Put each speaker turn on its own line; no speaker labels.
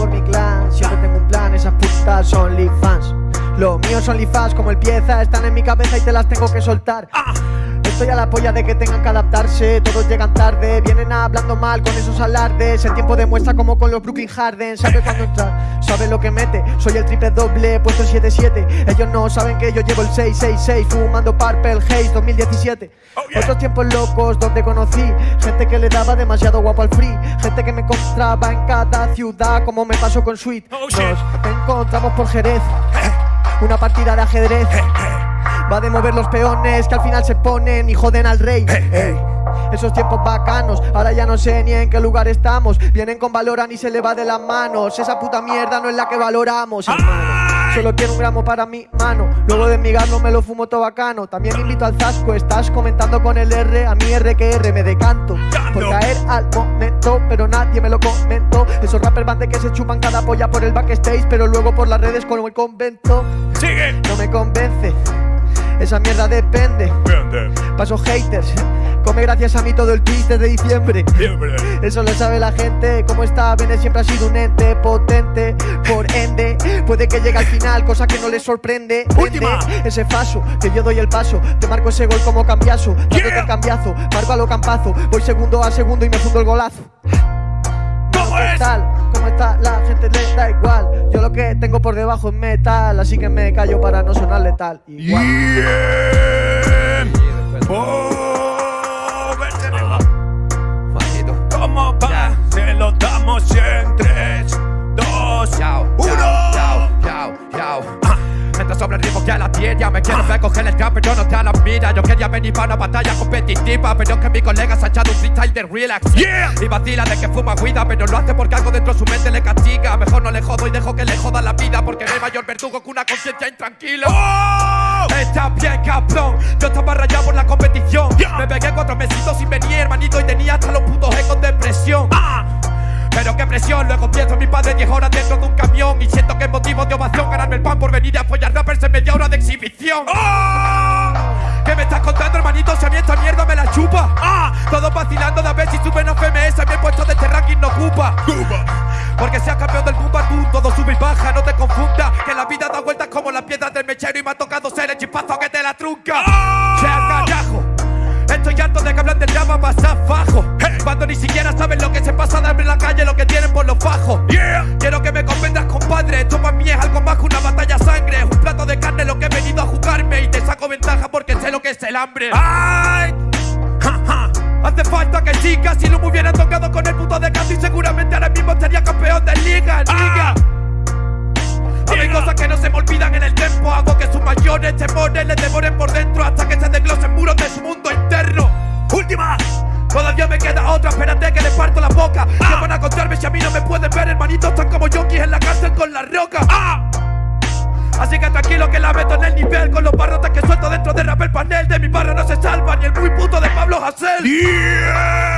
por mi clan, siempre tengo un plan, esas putas son fans. Los míos son fans como el pieza, están en mi cabeza y te las tengo que soltar. Estoy a la polla de que tengan que adaptarse, todos llegan tarde, vienen hablando mal con esos alardes. El tiempo demuestra como con los Brooklyn Harden, sabe cuándo entra, sabe lo que mete. Soy el triple doble, puesto el 7-7. Ellos no saben que yo llevo el 666, fumando Purple Haze 2017.
Oh, yeah.
Otros tiempos locos donde conocí gente que le daba demasiado guapo al free, gente que me encontraba en cada ciudad, como me pasó con Sweet.
Oh.
Nos encontramos por Jerez, una partida de ajedrez. Va de mover los peones que al final se ponen y joden al rey. Ey, Esos tiempos bacanos, ahora ya no sé ni en qué lugar estamos. Vienen con valoran y se le va de las manos. Esa puta mierda no es la que valoramos, hermano. Solo quiero un gramo para mi mano. Luego de mi no me lo fumo todo bacano. También invito al Zasco, estás comentando con el R. A mi R que R me decanto. Por caer al momento, pero nadie me lo comentó. Esos rappers van de que se chupan cada polla por el backstage, pero luego por las redes con el convento.
Sigue.
No me convence. Esa mierda depende. Paso haters. Come gracias a mí todo el tweet desde diciembre.
Siempre.
Eso lo sabe la gente. Como está, Bene siempre ha sido un ente potente. Por ende, puede que llegue al final, cosa que no le sorprende.
Última.
Ende, ese paso, que yo doy el paso. Te marco ese gol como cambiazo. Dándote
Yeah.
el cambiazo. Marco a lo campazo. Voy segundo a segundo y me fundo el golazo.
¿Cómo
¿Qué
es?
tal? ¿Cómo está? La gente le da igual. Yo lo que tengo por debajo es metal. Así que me callo para no sonar letal. Igual.
Bien.
Sobre el ritmo que la tierra Me quiero ver coger el trap pero no te la mira Yo quería venir para una batalla competitiva Pero que mi colega se ha echado un freestyle de relax
Yeah.
Y vacila de que fuma guida Pero lo hace porque algo dentro de su mente le castiga Mejor no le jodo y dejo que le joda la vida Porque no hay mayor verdugo que una conciencia intranquila
¡Oh!
Está bien, cabrón. Yo estaba rayado por la competición. Me pegué cuatro mesitos sin venir, hermanito, y tenía hasta los putos ecos de presión.
Ah.
Pero qué presión, luego pienso en mi padre 10 horas dentro de un camión. Y siento que es motivo de ovación ganarme el pan por venir a apoyar rappers exhibición.
¡Oh!
¿Qué me estás contando, hermanito? Si a mí esta mierda me la chupa.
Ah.
Todos vacilando de a ver si suben a FMS. A mí el puesto de este ranking no ocupa.
Cuba.
Porque seas campeón del boom boom, todo sube y baja, no te confundas. Que la vida da vueltas como las piedras del mechero y me ha tocado ser el chispazo que te la trunca.
¡Oh!
¡Sea carajo! Estoy harto de que hablan del drama pasar fajo.
Hey.
Cuando ni siquiera saben lo que se pasa de hambre en la calle, lo que tienen por los fajos.
Yeah.
Quiero que me comprendas, compadre. Esto para mí es algo más que una batalla sangre. Es un plato de carne lo que he venido a jugarme. Y te saco ventaja porque sé lo que es el hambre.
¡Ay! Ja, ja.
Hace falta que sigas. Si no me hubieran tocado con el puto de canto, y seguramente ahora mismo estaría campeón de liga.
Ah.
liga. Hay cosas que no se me olvidan en el tiempo. Hago que sus mayores temores les devoren por dentro hasta que se desglosen muros de su mundo interno.
Última.
Todavía me queda otra, espérate que le parto la boca. ¿Qué van a contarme si a mí no me pueden ver, hermanitos? Están como yonkis en la cárcel con la roca.
Ah.
Así que tranquilo que la meto en el nivel Con los barrotes que suelto dentro de rap el panel De mi barra no se salva ni el muy puto de Pablo Hassel.